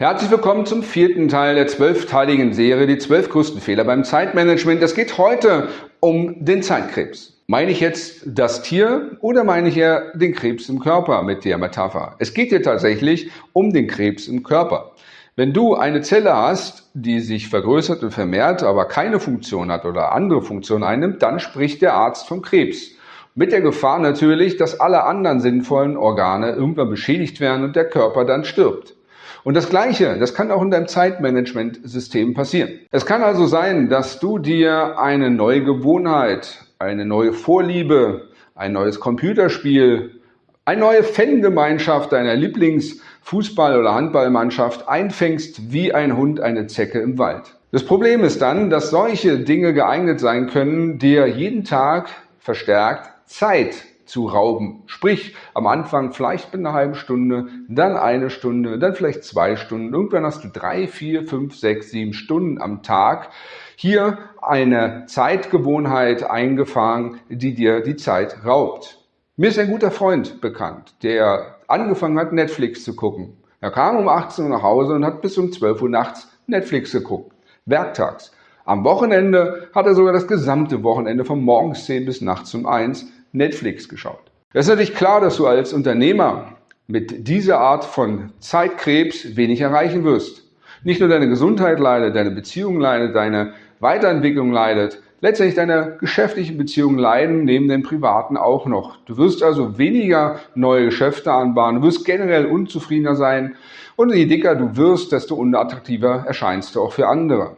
Herzlich willkommen zum vierten Teil der zwölfteiligen Serie, die zwölf größten Fehler beim Zeitmanagement. Es geht heute um den Zeitkrebs. Meine ich jetzt das Tier oder meine ich eher den Krebs im Körper mit der Metapher? Es geht hier tatsächlich um den Krebs im Körper. Wenn du eine Zelle hast, die sich vergrößert und vermehrt, aber keine Funktion hat oder andere Funktion einnimmt, dann spricht der Arzt vom Krebs. Mit der Gefahr natürlich, dass alle anderen sinnvollen Organe irgendwann beschädigt werden und der Körper dann stirbt. Und das Gleiche, das kann auch in deinem Zeitmanagementsystem passieren. Es kann also sein, dass du dir eine neue Gewohnheit, eine neue Vorliebe, ein neues Computerspiel, eine neue Fangemeinschaft deiner Lieblingsfußball- oder Handballmannschaft einfängst wie ein Hund eine Zecke im Wald. Das Problem ist dann, dass solche Dinge geeignet sein können, dir jeden Tag verstärkt Zeit zu rauben. Sprich, am Anfang vielleicht mit einer halben Stunde, dann eine Stunde, dann vielleicht zwei Stunden. Irgendwann hast du drei, vier, fünf, sechs, sieben Stunden am Tag. Hier eine Zeitgewohnheit eingefangen, die dir die Zeit raubt. Mir ist ein guter Freund bekannt, der angefangen hat, Netflix zu gucken. Er kam um 18 Uhr nach Hause und hat bis um 12 Uhr nachts Netflix geguckt. Werktags. Am Wochenende hat er sogar das gesamte Wochenende von morgens 10 bis nachts um 1 Netflix geschaut. Es ist natürlich klar, dass du als Unternehmer mit dieser Art von Zeitkrebs wenig erreichen wirst. Nicht nur deine Gesundheit leidet, deine Beziehung leidet, deine Weiterentwicklung leidet, letztendlich deine geschäftlichen Beziehungen leiden, neben den privaten auch noch. Du wirst also weniger neue Geschäfte anbahnen, du wirst generell unzufriedener sein und je dicker du wirst, desto unattraktiver erscheinst du auch für andere.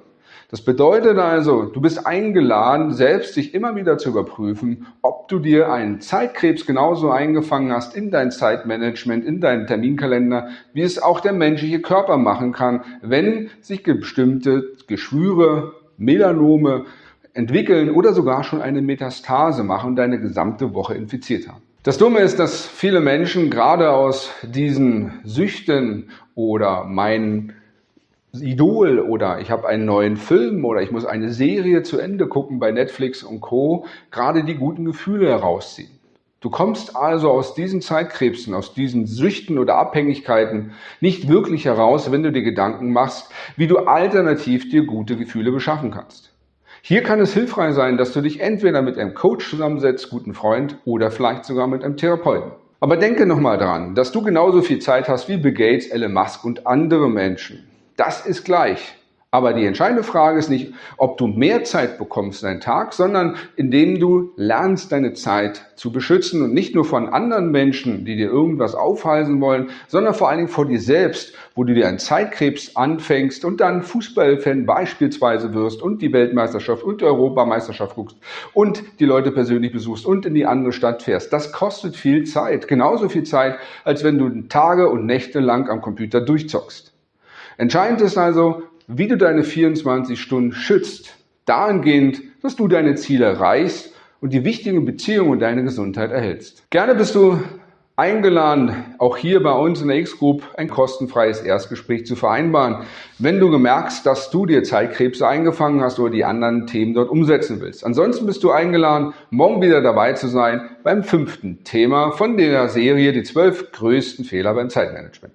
Das bedeutet also, du bist eingeladen, selbst dich immer wieder zu überprüfen, ob du dir einen Zeitkrebs genauso eingefangen hast in dein Zeitmanagement, in deinen Terminkalender, wie es auch der menschliche Körper machen kann, wenn sich bestimmte Geschwüre, Melanome entwickeln oder sogar schon eine Metastase machen und deine gesamte Woche infiziert haben. Das Dumme ist, dass viele Menschen gerade aus diesen Süchten oder meinen Idol oder ich habe einen neuen Film oder ich muss eine Serie zu Ende gucken bei Netflix und Co. gerade die guten Gefühle herausziehen. Du kommst also aus diesen Zeitkrebsen, aus diesen Süchten oder Abhängigkeiten nicht wirklich heraus, wenn du dir Gedanken machst, wie du alternativ dir gute Gefühle beschaffen kannst. Hier kann es hilfreich sein, dass du dich entweder mit einem Coach zusammensetzt, guten Freund oder vielleicht sogar mit einem Therapeuten. Aber denke nochmal dran, dass du genauso viel Zeit hast wie Bill Gates, Elon Musk und andere Menschen. Das ist gleich. Aber die entscheidende Frage ist nicht, ob du mehr Zeit bekommst in deinen Tag, sondern indem du lernst, deine Zeit zu beschützen und nicht nur von anderen Menschen, die dir irgendwas aufhalsen wollen, sondern vor allen Dingen vor dir selbst, wo du dir einen Zeitkrebs anfängst und dann Fußballfan beispielsweise wirst und die Weltmeisterschaft und die Europameisterschaft guckst und die Leute persönlich besuchst und in die andere Stadt fährst. Das kostet viel Zeit. Genauso viel Zeit, als wenn du Tage und Nächte lang am Computer durchzockst. Entscheidend ist also, wie du deine 24 Stunden schützt, dahingehend, dass du deine Ziele erreichst und die wichtigen Beziehungen und deine Gesundheit erhältst. Gerne bist du eingeladen, auch hier bei uns in der X-Group ein kostenfreies Erstgespräch zu vereinbaren, wenn du gemerkst, dass du dir Zeitkrebse eingefangen hast oder die anderen Themen dort umsetzen willst. Ansonsten bist du eingeladen, morgen wieder dabei zu sein beim fünften Thema von der Serie Die zwölf größten Fehler beim Zeitmanagement.